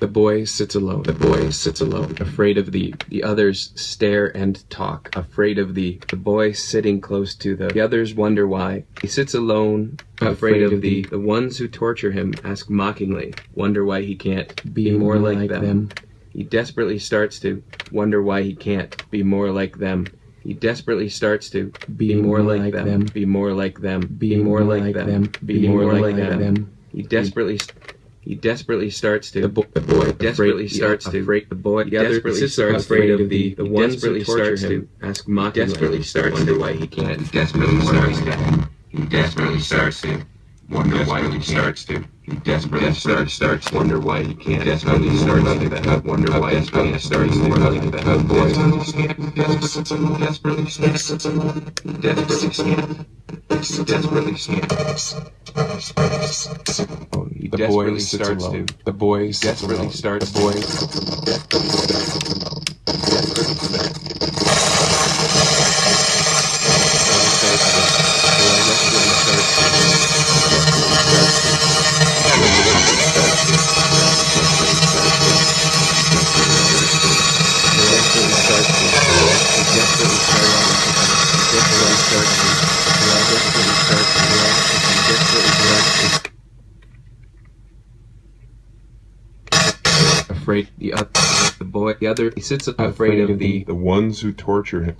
The boy sits alone. The boy sits alone, afraid of the the others stare and talk, afraid of the the boy sitting close to the the others wonder why. He sits alone, afraid of the the ones who torture him ask mockingly, wonder why he can't be more like them. He desperately starts to wonder why he can't be more like them. He desperately starts to be more like them, be more like them, be more like them, be more like them. He desperately he desperately starts to the, bo- the boy desperately starts to afraid the boy he desperately starts afraid of the the ones who torture him ask mockingly desperately starts to wonder why he can't He desperately starts to. He desperately starts to. Wonder why he starts to. He desperately starts starts wonder why he can't. Desperately starts that. Wonder why he can't. Starts to that. Oh boy. Desperately desperately starts. Desperately can't. Desperately can't. He The desperately boy starts to The boy desperately starts The boy Afraid the other, the boy, the other, he sits afraid of the, the ones who torture him.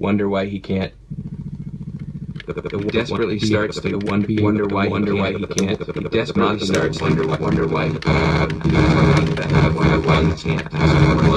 wonder why he can't. The, the, the desperately starts to wonder, wonder why, wonder why he can't. The desperately starts to wonder why, wonder why. Wonder why he can't.